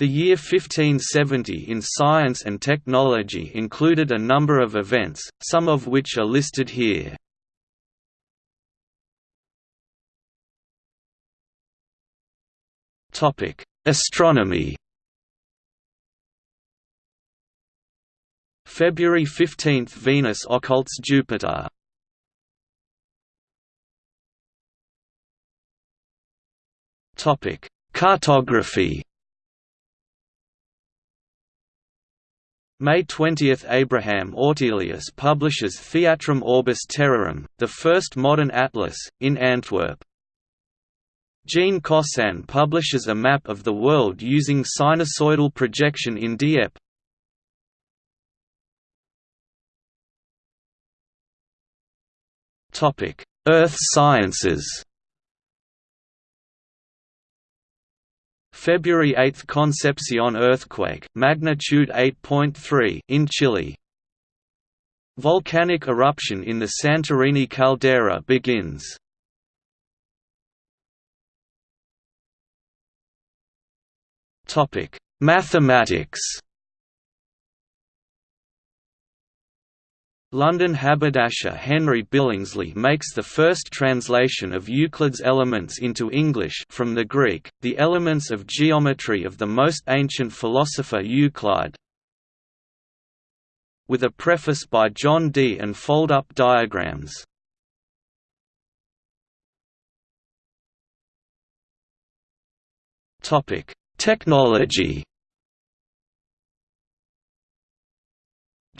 The year 1570 in science and technology included a number of events, some of which are listed here. Astronomy. February 15 – Venus occults Jupiter. Cartography May 20 – Abraham Ortelius publishes Theatrum Orbis Terrarum, the first modern atlas, in Antwerp. Jean Cossin publishes a map of the world using sinusoidal projection in Dieppe. Earth sciences February 8 Concepcion earthquake, magnitude 8.3 in Chile. Volcanic eruption in the Santorini caldera begins. Topic: Mathematics. London haberdasher Henry Billingsley makes the first translation of Euclid's Elements into English from the Greek, the elements of geometry of the most ancient philosopher Euclid, with a preface by John Dee and fold-up diagrams. Technology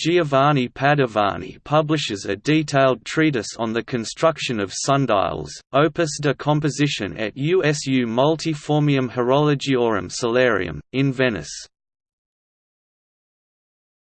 Giovanni Padovani publishes a detailed treatise on the construction of sundials, Opus de Compositione et usu multiformium horologiorum solarium, in Venice.